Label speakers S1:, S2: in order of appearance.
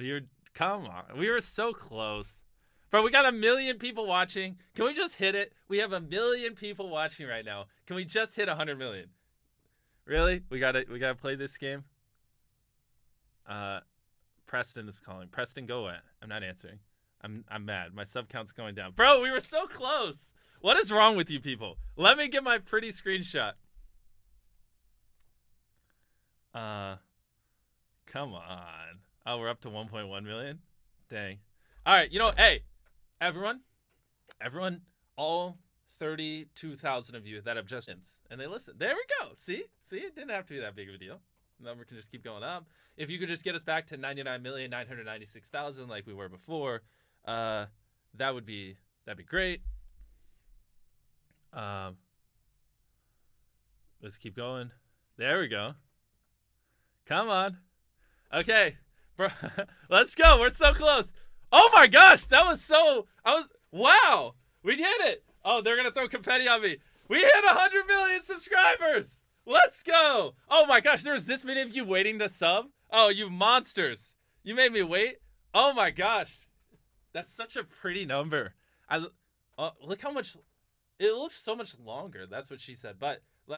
S1: You're come on. We were so close. Bro, we got a million people watching. Can we just hit it? We have a million people watching right now. Can we just hit 100 million? Really? We got to we got to play this game. Uh Preston is calling. Preston go away. I'm not answering. I'm I'm mad. My sub count's going down. Bro, we were so close. What is wrong with you people? Let me get my pretty screenshot. Uh come on. Oh, we're up to 1.1 million? Dang. All right, you know, hey, everyone, everyone, all 32,000 of you that have just and they listen. There we go. See? See? It didn't have to be that big of a deal. Number can just keep going up. If you could just get us back to 99,996,000 like we were before, uh, that would be that'd be great. Um, let's keep going. There we go. Come on. Okay, bro. let's go. We're so close. Oh my gosh, that was so. I was wow. We did it. Oh, they're gonna throw confetti on me. We hit 100 million subscribers. Let's go. Oh my gosh, there was this many of you waiting to sub. Oh, you monsters. You made me wait. Oh my gosh. That's such a pretty number. I uh, look how much it looks so much longer. That's what she said. But